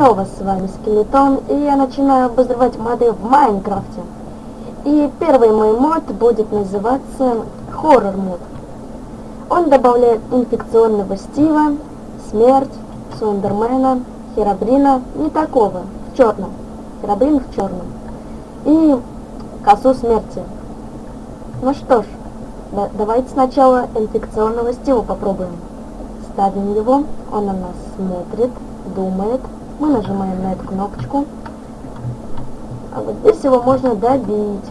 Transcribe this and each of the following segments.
Здорово, с вами Скелетон, и я начинаю обозревать моды в Майнкрафте. И первый мой мод будет называться Хоррор мод. Он добавляет инфекционного Стива, смерть, Сундермена, Херабрина, не такого, в черном. Херабрин в черном. И косу смерти. Ну что ж, да, давайте сначала инфекционного Стива попробуем. Ставим его, он на нас смотрит, думает. Мы нажимаем на эту кнопочку. А вот здесь его можно добить.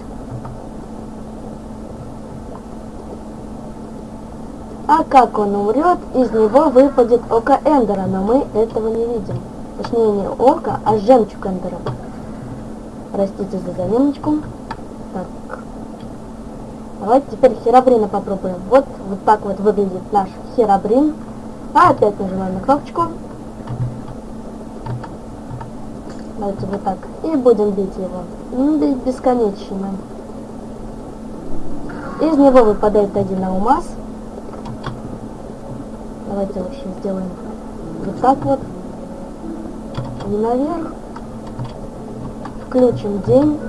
А как он умрет, из него выпадет око Эндера, но мы этого не видим. Точнее, не око, а жемчуг Эндера. Простите за заминочку. Так. Давайте теперь Херабрина попробуем. Вот, вот так вот выглядит наш Херабрин. А опять нажимаем на кнопочку. Давайте вот так. И будем бить его. Бесконечно. Из него выпадает один алмаз. Давайте лучше сделаем вот так вот. И наверх. Включим день.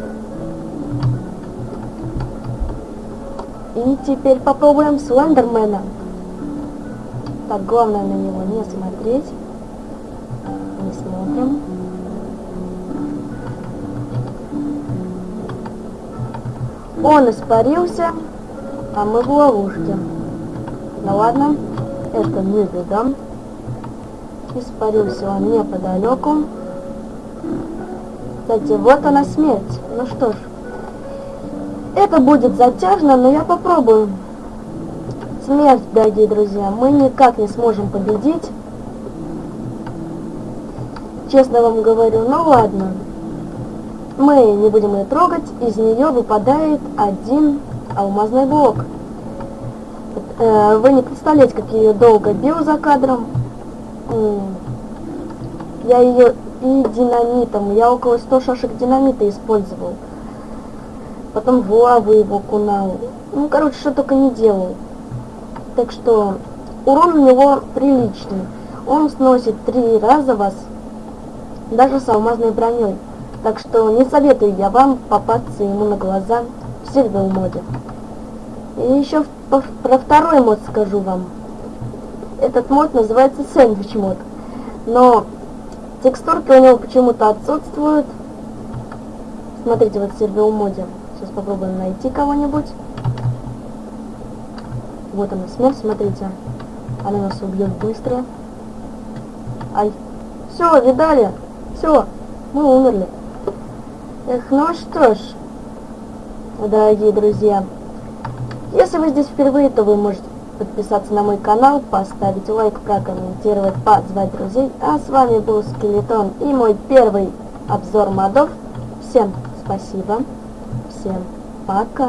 И теперь попробуем Слендермена. Так, главное на него не смотреть. Не смотрим. Он испарился, а мы в ловушке. Ну ладно, это не беда. Испарился он неподалеку. Кстати, вот она смерть. Ну что ж, это будет затяжно, но я попробую. Смерть, дорогие друзья, мы никак не сможем победить. Честно вам говорю, ну ладно. Мы не будем ее трогать, из нее выпадает один алмазный блок. Э, вы не представляете, как я ее долго бил за кадром. Я ее и динамитом, я около 100 шашек динамита использовал. Потом в лаву его кунал. Ну, короче, что только не делал. Так что урон у него приличный. Он сносит три раза вас, даже с алмазной броней. Так что не советую я вам попасться ему на глаза в Silver моде. И еще про второй мод скажу вам. Этот мод называется сэндвич мод. Но текстурки у него почему-то отсутствуют. Смотрите, вот в сервер моде. Сейчас попробуем найти кого-нибудь. Вот она, смерть, смотрите. Она нас убьет быстро. Ай. Все, видали? Все, мы умерли. Эх, ну что ж, дорогие друзья, если вы здесь впервые, то вы можете подписаться на мой канал, поставить лайк, прокомментировать, позвать друзей. А с вами был Скелетон и мой первый обзор модов. Всем спасибо, всем пока.